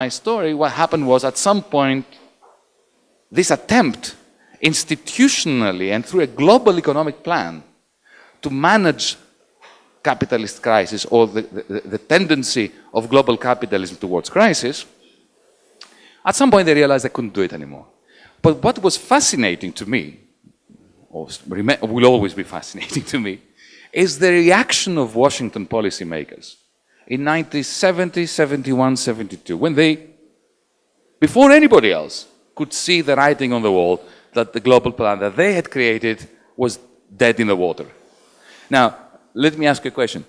my story, what happened was at some point, this attempt institutionally and through a global economic plan to manage capitalist crisis or the, the, the, tendency of global capitalism towards crisis, at some point they realized they couldn't do it anymore. But what was fascinating to me, or will always be fascinating to me, is the reaction of Washington policymakers in 1970, 71, 72, when they, before anybody else, could see the writing on the wall that the global plan that they had created was dead in the water. Now, let me ask you a question.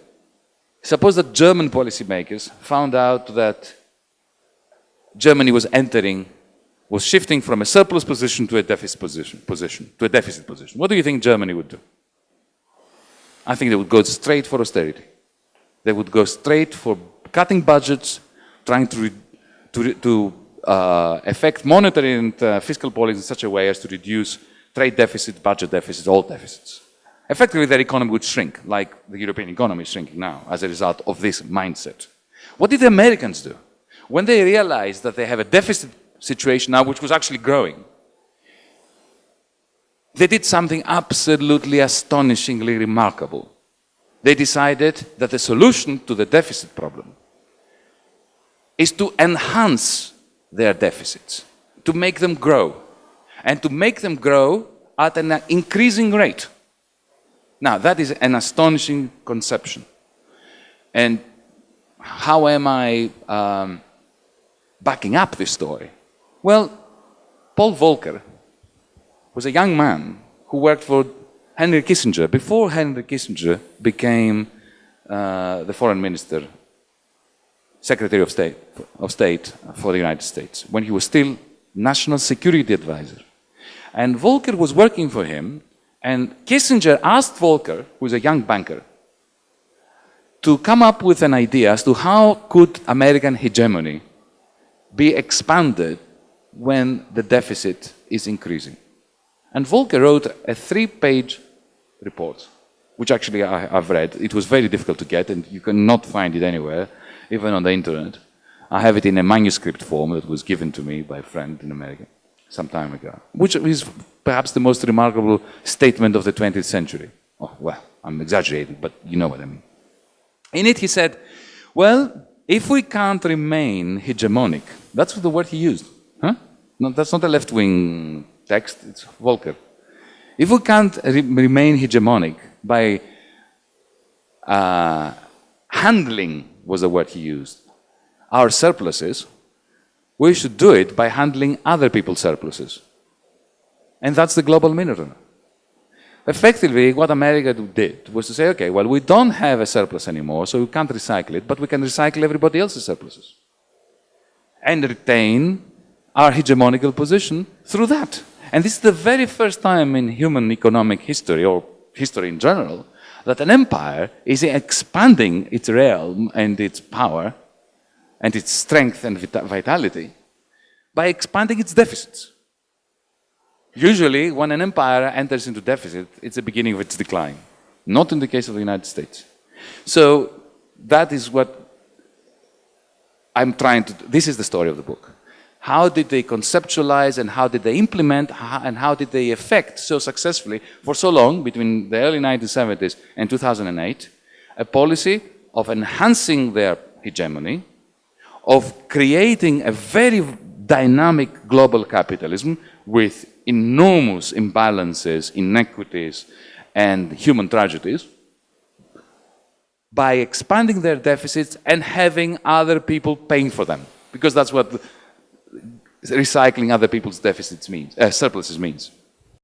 Suppose that German policymakers found out that Germany was entering, was shifting from a surplus position to a deficit position, position, to a deficit position. What do you think Germany would do? I think they would go straight for austerity. They would go straight for cutting budgets, trying to, to, to uh, affect monetary and uh, fiscal policy in such a way as to reduce trade deficit, budget deficits, all deficits. Effectively, their economy would shrink, like the European economy is shrinking now as a result of this mindset. What did the Americans do? When they realized that they have a deficit situation now, which was actually growing, they did something absolutely astonishingly remarkable. They decided that the solution to the deficit problem is to enhance their deficits, to make them grow, and to make them grow at an increasing rate. Now, that is an astonishing conception. And how am I um, backing up this story? Well, Paul Volcker was a young man who worked for Henry Kissinger before Henry Kissinger became uh, the foreign minister, Secretary of State, of State for the United States, when he was still national security advisor. And Volcker was working for him and Kissinger asked Volcker, who is a young banker, to come up with an idea as to how could American hegemony be expanded when the deficit is increasing. And Volcker wrote a three-page report, which actually I, have read. It was very difficult to get, and you cannot find it anywhere, even on the internet. I have it in a manuscript form that was given to me by a friend in America some time ago, which is perhaps the most remarkable statement of the 20th century. Oh, well, I'm exaggerating, but you know what I mean. In it, he said, well, if we can't remain hegemonic, that's the word he used. Huh? No, that's not a left-wing text, it's Volcker. If we can't re remain hegemonic by uh, handling, was the word he used, our surpluses, we should do it by handling other people's surpluses. And that's the global Minotaur. Effectively, what America did was to say, okay, well, we don't have a surplus anymore, so we can't recycle it, but we can recycle everybody else's surpluses. And retain our hegemonical position through that. And this is the very first time in human economic history, or history in general, that an empire is expanding its realm and its power and its strength and vitality by expanding its deficits. Usually, when an empire enters into deficit, it's the beginning of its decline. Not in the case of the United States. So, that is what I'm trying to, this is the story of the book. How did they conceptualize and how did they implement and how did they effect so successfully for so long, between the early 1970s and 2008, a policy of enhancing their hegemony, of creating a very dynamic global capitalism with enormous imbalances, inequities, and human tragedies by expanding their deficits and having other people paying for them. Because that's what recycling other people's deficits means, uh, surpluses means.